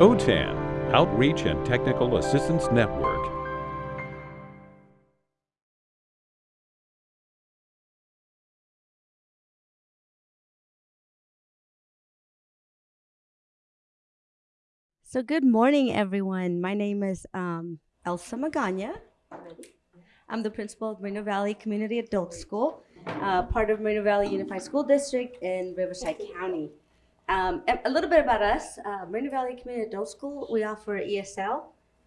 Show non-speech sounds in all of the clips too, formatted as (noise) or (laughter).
OTAN, Outreach and Technical Assistance Network. So good morning, everyone. My name is um, Elsa Magana. I'm the principal of Moreno Valley Community Adult School, uh, part of Moreno Valley Unified School District in Riverside County. Um, a a little bit about us, uh, Moreno Valley Community Adult School, we offer ESL,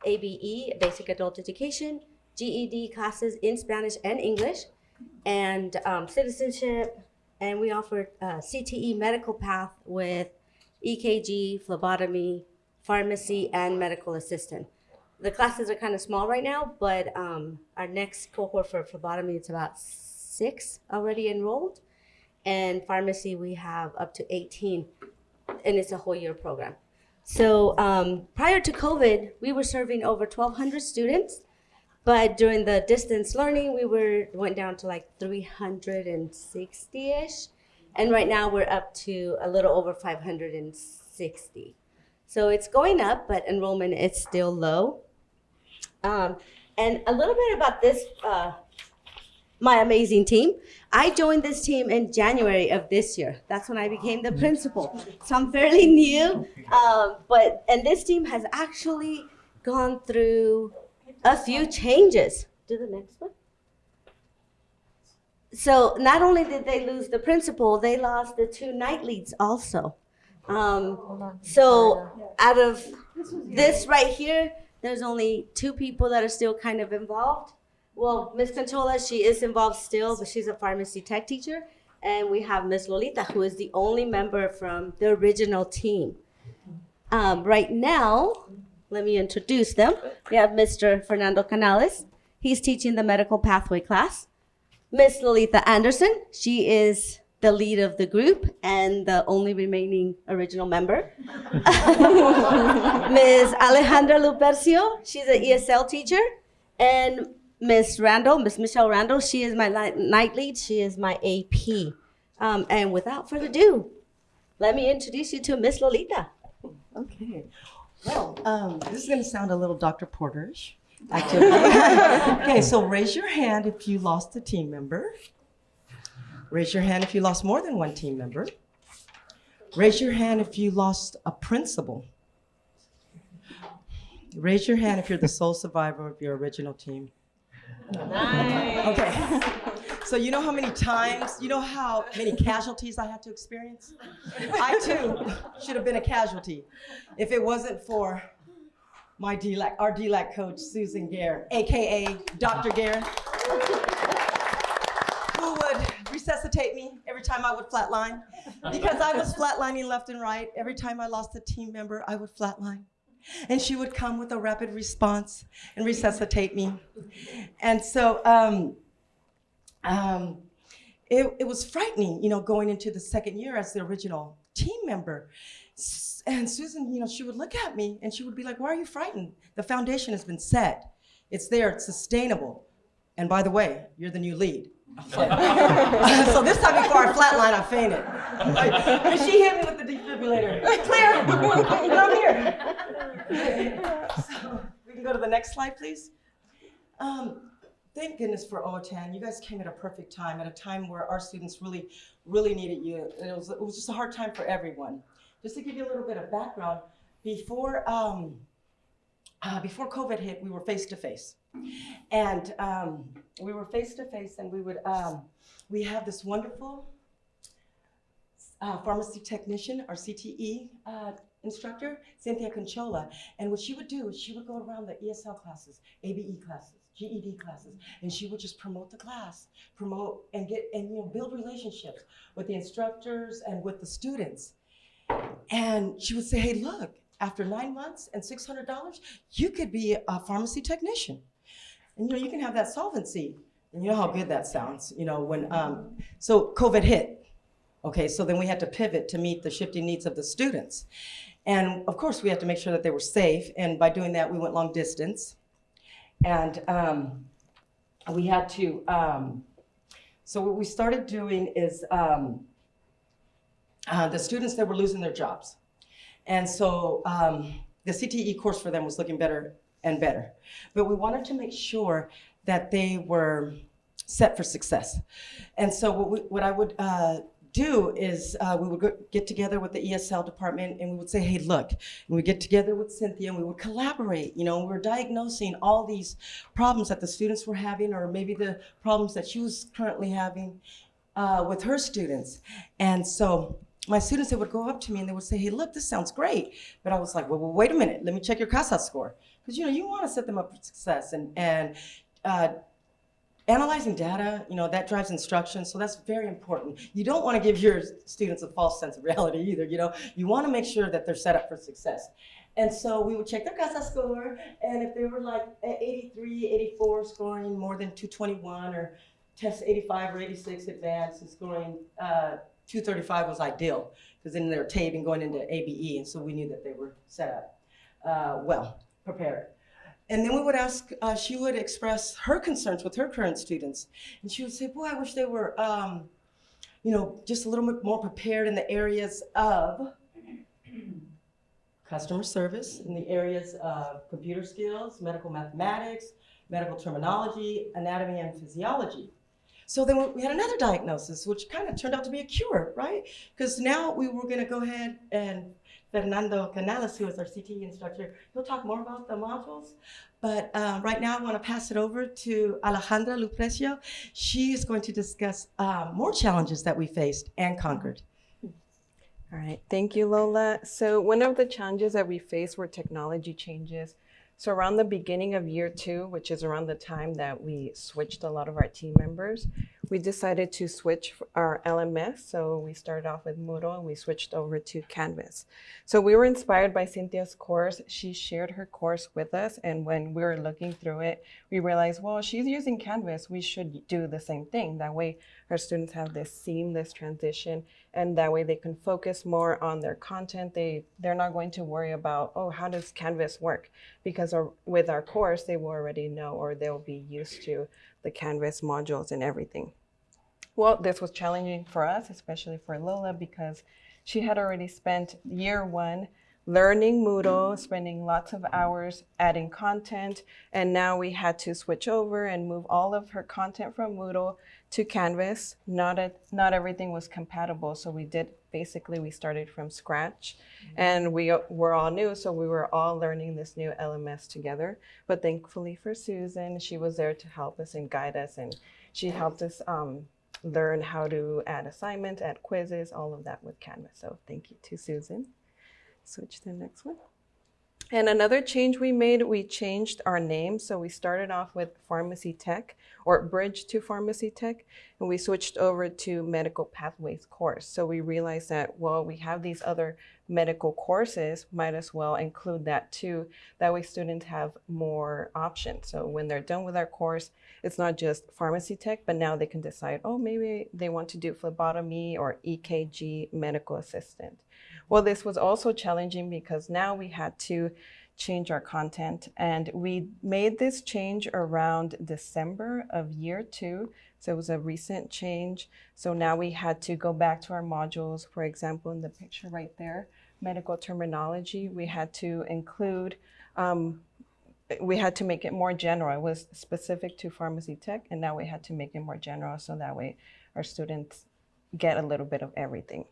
ABE, Basic Adult Education, GED classes in Spanish and English, and um, citizenship, and we offer uh, CTE medical path with EKG, phlebotomy, pharmacy, and medical assistant. The classes are kind of small right now, but um, our next cohort for phlebotomy it's about six already enrolled, and pharmacy we have up to 18, and it's a whole year program. So um, prior to COVID, we were serving over 1,200 students, but during the distance learning, we were went down to like 360 ish, and right now we're up to a little over 560. So it's going up, but enrollment is still low. Um, and a little bit about this, uh, my amazing team. I joined this team in January of this year. That's when I became the principal. So I'm fairly new. Um, but and this team has actually gone through a few changes. Do the next one. So not only did they lose the principal, they lost the two night leads also. Um, so out of this right here, there's only two people that are still kind of involved. Well, Miss Conchola, she is involved still, but she's a pharmacy tech teacher. And we have Miss Lolita, who is the only member from the original team. Um, right now, let me introduce them. We have Mr. Fernando Canales. He's teaching the medical pathway class. Miss Lolita Anderson, she is the lead of the group and the only remaining original member. (laughs) Ms. Alejandra Lupercio, she's an ESL teacher. And Miss Randall, Miss Michelle Randall, she is my night lead. She is my AP. Um, and without further ado, let me introduce you to Miss Lolita. Okay. Well, um, this is going to sound a little Dr. Porterish (laughs) okay, so raise your hand if you lost a team member. Raise your hand if you lost more than one team member. Raise your hand if you lost a principal. Raise your hand if you're the sole survivor of your original team. Okay. So you know how many times, you know how many casualties I had to experience? I too should have been a casualty if it wasn't for my DLAC, our DLAC coach, Susan Gare, AKA Dr. Gare, who would resuscitate me every time I would flatline. Because I was flatlining left and right. Every time I lost a team member, I would flatline. And she would come with a rapid response and resuscitate me. And so, um, um, it, it was frightening, you know, going into the second year as the original team member. And Susan, you know, she would look at me and she would be like, why are you frightened? The foundation has been set. It's there, it's sustainable. And by the way, you're the new lead. (laughs) so this time before I flatline, I fainted. (laughs) And she hit me with the defibrillator. And I'm (laughs) here. So, we can go to the next slide, please. Um, thank goodness for OTAN. You guys came at a perfect time, at a time where our students really, really needed you. It was, it was just a hard time for everyone. Just to give you a little bit of background, before, um, uh, before COVID hit, we were face to face. And um, we were face to face, and we would, um, we have this wonderful uh, pharmacy technician, our CTE uh, instructor, Cynthia Conchola. And what she would do is she would go around the ESL classes, ABE classes, GED classes, and she would just promote the class, promote and get and you know build relationships with the instructors and with the students. And she would say, "Hey, look, after nine months and six hundred dollars, you could be a pharmacy technician, and you know you can have that solvency." And you know how good that sounds, you know when um, so COVID hit. Okay, so then we had to pivot to meet the shifting needs of the students. And of course, we had to make sure that they were safe. And by doing that, we went long distance. And um, we had to, um, so what we started doing is um, uh, the students that were losing their jobs. And so um, the CTE course for them was looking better and better. But we wanted to make sure that they were set for success. And so what, we, what I would uh, do is uh, we would get together with the ESL department and we would say, hey, look, and we get together with Cynthia and we would collaborate. You know, we were diagnosing all these problems that the students were having or maybe the problems that she was currently having uh, with her students. And so my students, they would go up to me and they would say, hey, look, this sounds great. But I was like, well, well wait a minute, let me check your CASAS score. Because, you know, you want to set them up for success. And, and uh, analyzing data, you know, that drives instruction, so that's very important. You don't want to give your students a false sense of reality either, you know. You want to make sure that they're set up for success. And so we would check their CASAS score, and if they were like 83, 84, scoring more than 221, or test 85 or 86 advanced, and scoring uh, 235 was ideal, because then they're taping going into ABE, and so we knew that they were set up uh, well, prepared. And then we would ask, uh, she would express her concerns with her current students. And she would say, boy, I wish they were, um, you know, just a little bit more prepared in the areas of customer service, in the areas of computer skills, medical mathematics, medical terminology, anatomy and physiology. So then we had another diagnosis, which kind of turned out to be a cure, right? Because now we were going to go ahead and Fernando Canales, who is our CT instructor, he'll talk more about the modules. But uh, right now, I want to pass it over to Alejandra Lupercio. She is going to discuss uh, more challenges that we faced and conquered. All right, thank you, Lola. So one of the challenges that we faced were technology changes. So around the beginning of year two, which is around the time that we switched a lot of our team members, we decided to switch our LMS. So we started off with Moodle and we switched over to Canvas. So we were inspired by Cynthia's course. She shared her course with us. And when we were looking through it, we realized, well, she's using Canvas. We should do the same thing. That way our students have this seamless transition and that way they can focus more on their content. They, they're not going to worry about, oh, how does Canvas work? Because our, with our course, they will already know or they'll be used to the Canvas modules and everything. Well, this was challenging for us, especially for Lola, because she had already spent year one learning Moodle, spending lots of hours adding content, and now we had to switch over and move all of her content from Moodle to Canvas. Not, a, not everything was compatible, so we did, basically we started from scratch, and we were all new, so we were all learning this new LMS together. But thankfully for Susan, she was there to help us and guide us, and she helped us um, learn how to add assignments, add quizzes, all of that with Canvas. So thank you to Susan. Switch to the next one. And another change we made, we changed our name. So we started off with Pharmacy Tech or Bridge to Pharmacy Tech, and we switched over to Medical Pathways course. So we realized that, well, we have these other medical courses, might as well include that too. That way students have more options. So when they're done with our course, it's not just pharmacy tech, but now they can decide, oh, maybe they want to do phlebotomy or EKG medical assistant. Well, this was also challenging because now we had to change our content and we made this change around December of year two. So it was a recent change. So now we had to go back to our modules, for example, in the picture right there, medical terminology, we had to include, um, we had to make it more general. It was specific to pharmacy tech and now we had to make it more general so that way our students get a little bit of everything.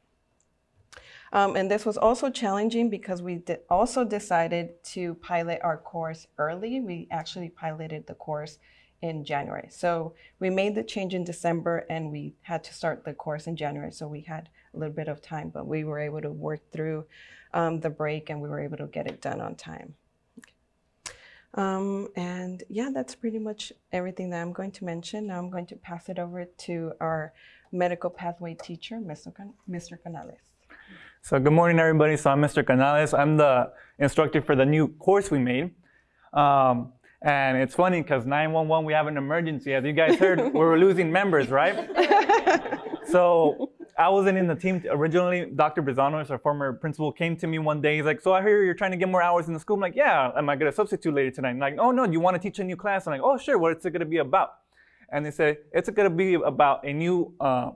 Um, and this was also challenging because we also decided to pilot our course early. We actually piloted the course in January. So we made the change in December and we had to start the course in January. So we had a little bit of time, but we were able to work through um, the break and we were able to get it done on time. Um, and yeah, that's pretty much everything that I'm going to mention. Now I'm going to pass it over to our medical pathway teacher, Mr. Can Mr. Canales. So good morning, everybody. So I'm Mr. Canales. I'm the instructor for the new course we made. Um, and it's funny because 911, we have an emergency. As you guys heard, (laughs) we're losing members, right? (laughs) so I wasn't in the team originally. Dr. Brizanos, our former principal, came to me one day. He's like, so I hear you're trying to get more hours in the school. I'm like, yeah, am I going to substitute later tonight? I'm like, oh, no, do you want to teach a new class? I'm like, oh, sure, what's it going to be about? And they said, it's going to be about a new, uh,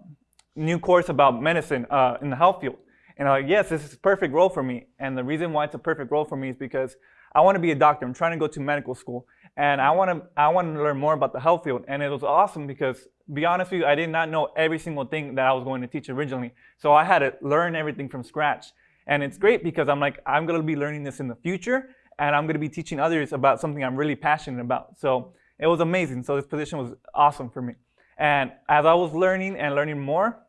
new course about medicine uh, in the health field. And I'm like, yes, this is a perfect role for me. And the reason why it's a perfect role for me is because I want to be a doctor. I'm trying to go to medical school, and I want to I want to learn more about the health field. And it was awesome because, to be honest with you, I did not know every single thing that I was going to teach originally. So I had to learn everything from scratch. And it's great because I'm like, I'm going to be learning this in the future, and I'm going to be teaching others about something I'm really passionate about. So it was amazing. So this position was awesome for me. And as I was learning and learning more,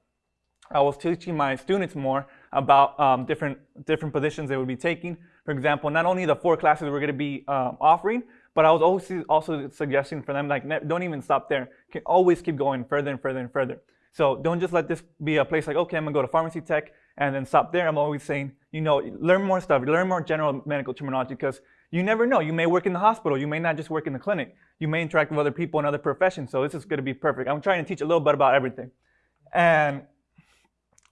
I was teaching my students more about um, different different positions they would be taking. For example, not only the four classes we're going to be um, offering, but I was also also suggesting for them like don't even stop there. Can always keep going further and further and further. So don't just let this be a place like okay, I'm gonna go to pharmacy tech and then stop there. I'm always saying you know learn more stuff, learn more general medical terminology because you never know. You may work in the hospital, you may not just work in the clinic. You may interact with other people in other professions. So this is going to be perfect. I'm trying to teach a little bit about everything, and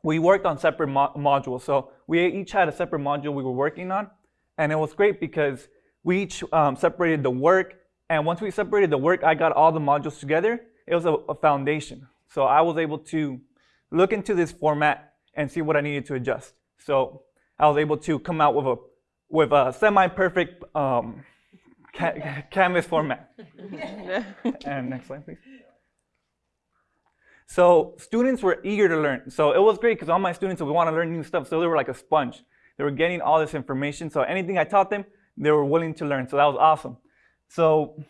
we worked on separate mo- modules. So we each had a separate module we were working on, and it was great because we each um, separated the work. And once we separated the work, I got all the modules together. It was a, a foundation. So I was able to look into this format and see what I needed to adjust. So I was able to come out with a with a semi-perfect um, ca- canvas format. (laughs) and next slide, please. So students were eager to learn. So it was great because all my students would want to learn new stuff. So they were like a sponge. They were getting all this information. So anything I taught them, they were willing to learn. So that was awesome. So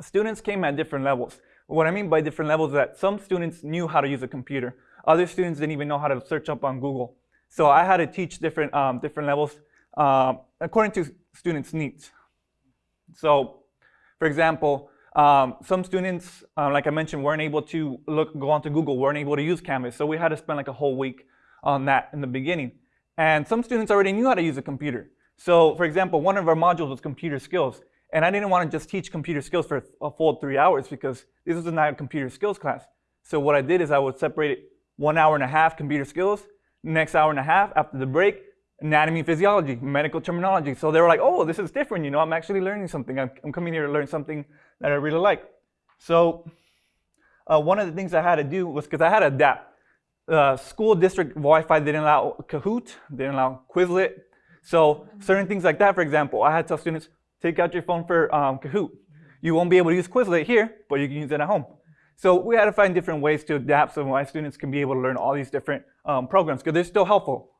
students came at different levels. What I mean by different levels is that some students knew how to use a computer. Other students didn't even know how to search up on Google. So I had to teach different, um, different levels um, according to students' needs. So, for example, um, some students, uh, like I mentioned, weren't able to look, go onto Google, weren't able to use Canvas. So we had to spend like a whole week on that in the beginning. And some students already knew how to use a computer. So, for example, one of our modules was computer skills. And I didn't want to just teach computer skills for a full three hours because this was not a computer skills class. So what I did is I would separate it one hour and a half computer skills, next hour and a half after the break, anatomy physiology, medical terminology. So they were like, oh, this is different. You know, I'm actually learning something. I'm, I'm coming here to learn something that I really like. So uh, one of the things I had to do was because I had to adapt. Uh, school district Wi-Fi didn't allow Kahoot, didn't allow Quizlet. So certain things like that, for example, I had to tell students, take out your phone for um, Kahoot. You won't be able to use Quizlet here, but you can use it at home. So we had to find different ways to adapt so my students can be able to learn all these different um, programs because they're still helpful.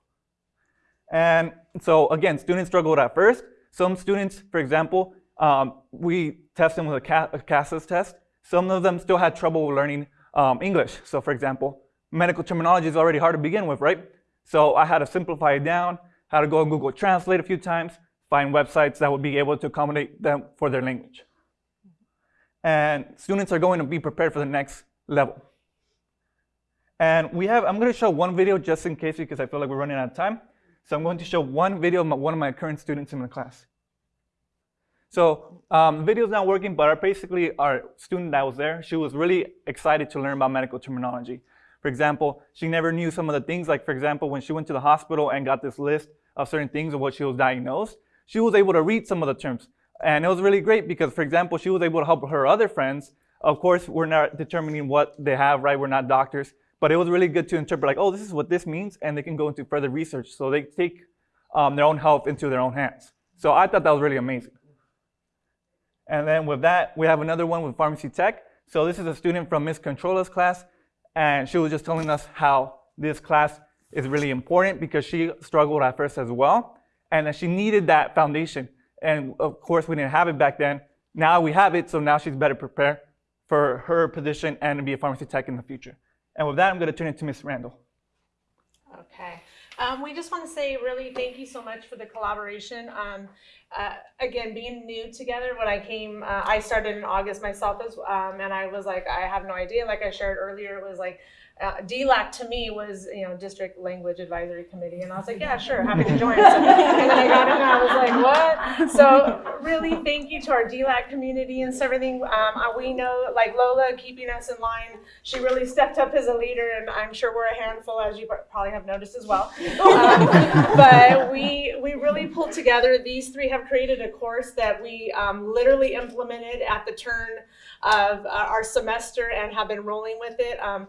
And so again, students struggled at first. Some students, for example, um, we test them with a, CA a CASAS test. Some of them still had trouble learning um, English. So for example, medical terminology is already hard to begin with, right? So I had to simplify it down, had to go on Google Translate a few times, find websites that would be able to accommodate them for their language. And students are going to be prepared for the next level. And we have, I'm going to show one video just in case because I feel like we're running out of time. So I'm going to show one video of my, one of my current students in the class. So um, is not working, but basically our student that was there, she was really excited to learn about medical terminology. For example, she never knew some of the things, like for example, when she went to the hospital and got this list of certain things of what she was diagnosed, she was able to read some of the terms. And it was really great because, for example, she was able to help her other friends. Of course, we're not determining what they have, right? We're not doctors. But it was really good to interpret, like, oh, this is what this means, and they can go into further research. So they take um, their own health into their own hands. So I thought that was really amazing. And then with that, we have another one with pharmacy tech. So this is a student from Miss Conchola's class, and she was just telling us how this class is really important because she struggled at first as well, and that she needed that foundation. And of course, we didn't have it back then. Now we have it, so now she's better prepared for her position and to be a pharmacy tech in the future. And with that, I'm going to turn it to Ms. Randall. Okay. Um, we just want to say really thank you so much for the collaboration. Um, uh, again, being new together, when I came, uh, I started in August myself, as, um, and I was like, I have no idea. Like I shared earlier, it was like uh, DLAC to me was, you know, District Language Advisory Committee. And I was like, yeah, sure, (laughs) happy to join. So, and then I got in and I was like, what? So really thank you to our DLAC community and so everything. Um, uh, we know, like Lola keeping us in line, she really stepped up as a leader and I'm sure we're a handful, as you probably have noticed as well. Um, (laughs) but we, we really pulled together. These three have created a course that we um, literally implemented at the turn of uh, our semester and have been rolling with it. Um,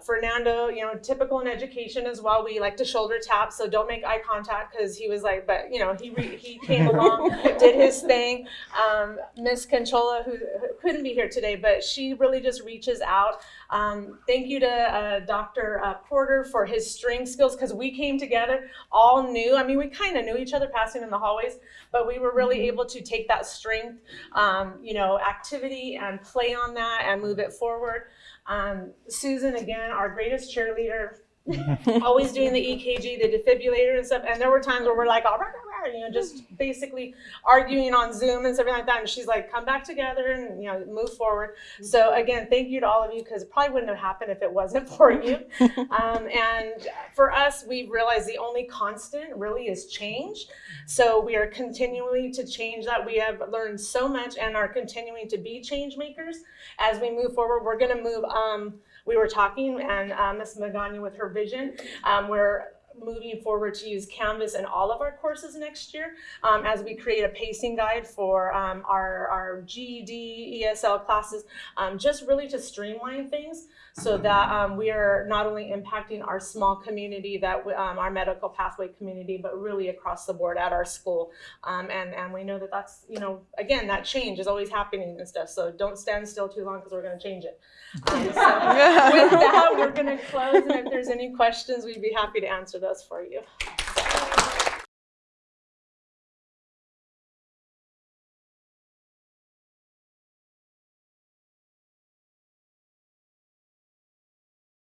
Fernando, you know, typical in education as well. We like to shoulder tap, so don't make eye contact because he was like, but you know, he re- he came along, (laughs) did his thing. Um, Miss Conchola, who, who couldn't be here today, but she really just reaches out. Um, thank you to uh, Dr. Uh, Porter for his string skills because we came together all new. I mean, we kind of knew each other passing in the hallways, but we were really able to take that strength, um, you know, activity and play on that and move it forward. Um, Susan, again, our greatest cheerleader, (laughs) always doing the EKG, the defibrillator and stuff. And there were times where we're like, all right, all right, you know, just basically arguing on Zoom and something like that. And she's like, come back together and, you know, move forward. So again, thank you to all of you because it probably wouldn't have happened if it wasn't for you. (laughs) Um, and for us, we realize the only constant really is change. So we are continually to change that. We have learned so much and are continuing to be change makers as we move forward. We're going to move. Um, we were talking, and uh, Ms. Magana with her vision, um, we're moving forward to use Canvas in all of our courses next year um, as we create a pacing guide for um, our, our GED, ESL classes, um, just really to streamline things so that um, we are not only impacting our small community, that we- um, our medical pathway community, but really across the board at our school. Um, and, and we know that that's, you know, again, that change is always happening and stuff. So don't stand still too long because we're going to change it. So (laughs) with that, we're going to close. And if there's any questions, we'd be happy to answer those for you.